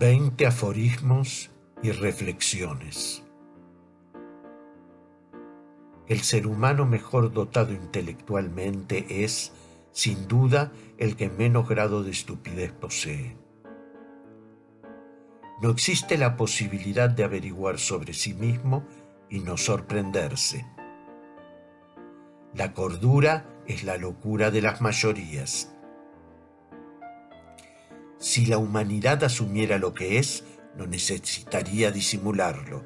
Veinte aforismos y reflexiones. El ser humano mejor dotado intelectualmente es, sin duda, el que menos grado de estupidez posee. No existe la posibilidad de averiguar sobre sí mismo y no sorprenderse. La cordura es la locura de las mayorías. Si la humanidad asumiera lo que es, no necesitaría disimularlo.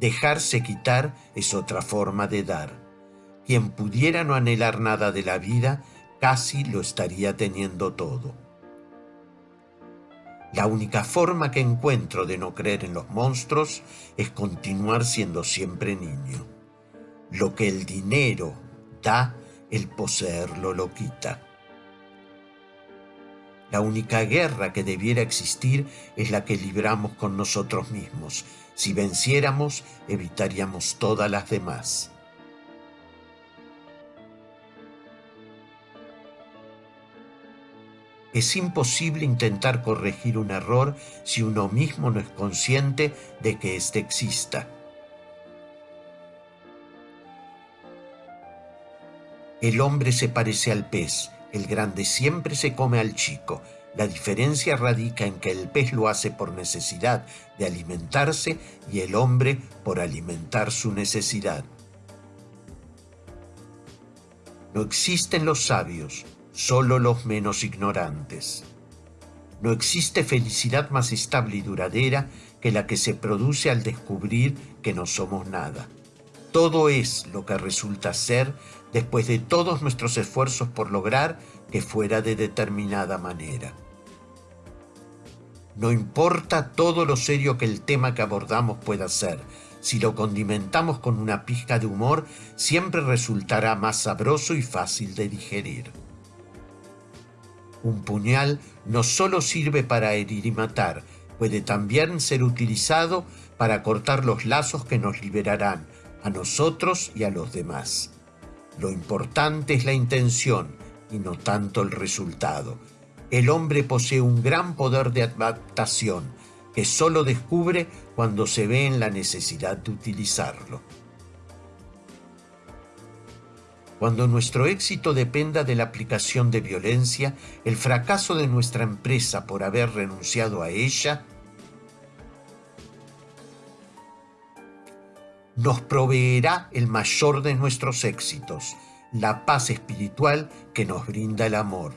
Dejarse quitar es otra forma de dar. Quien pudiera no anhelar nada de la vida, casi lo estaría teniendo todo. La única forma que encuentro de no creer en los monstruos es continuar siendo siempre niño. Lo que el dinero da, el poseerlo lo quita. La única guerra que debiera existir es la que libramos con nosotros mismos. Si venciéramos, evitaríamos todas las demás. Es imposible intentar corregir un error si uno mismo no es consciente de que éste exista. El hombre se parece al pez, el grande siempre se come al chico. La diferencia radica en que el pez lo hace por necesidad de alimentarse y el hombre por alimentar su necesidad. No existen los sabios, solo los menos ignorantes. No existe felicidad más estable y duradera que la que se produce al descubrir que no somos nada. Todo es lo que resulta ser después de todos nuestros esfuerzos por lograr que fuera de determinada manera. No importa todo lo serio que el tema que abordamos pueda ser, si lo condimentamos con una pizca de humor, siempre resultará más sabroso y fácil de digerir. Un puñal no solo sirve para herir y matar, puede también ser utilizado para cortar los lazos que nos liberarán a nosotros y a los demás. Lo importante es la intención y no tanto el resultado. El hombre posee un gran poder de adaptación que solo descubre cuando se ve en la necesidad de utilizarlo. Cuando nuestro éxito dependa de la aplicación de violencia, el fracaso de nuestra empresa por haber renunciado a ella nos proveerá el mayor de nuestros éxitos, la paz espiritual que nos brinda el amor,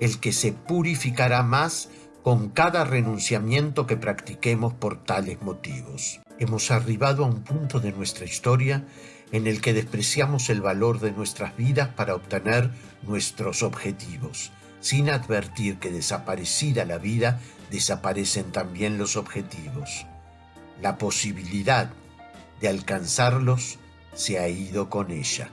el que se purificará más con cada renunciamiento que practiquemos por tales motivos. Hemos arribado a un punto de nuestra historia en el que despreciamos el valor de nuestras vidas para obtener nuestros objetivos, sin advertir que desaparecida la vida, desaparecen también los objetivos. La posibilidad de alcanzarlos se ha ido con ella.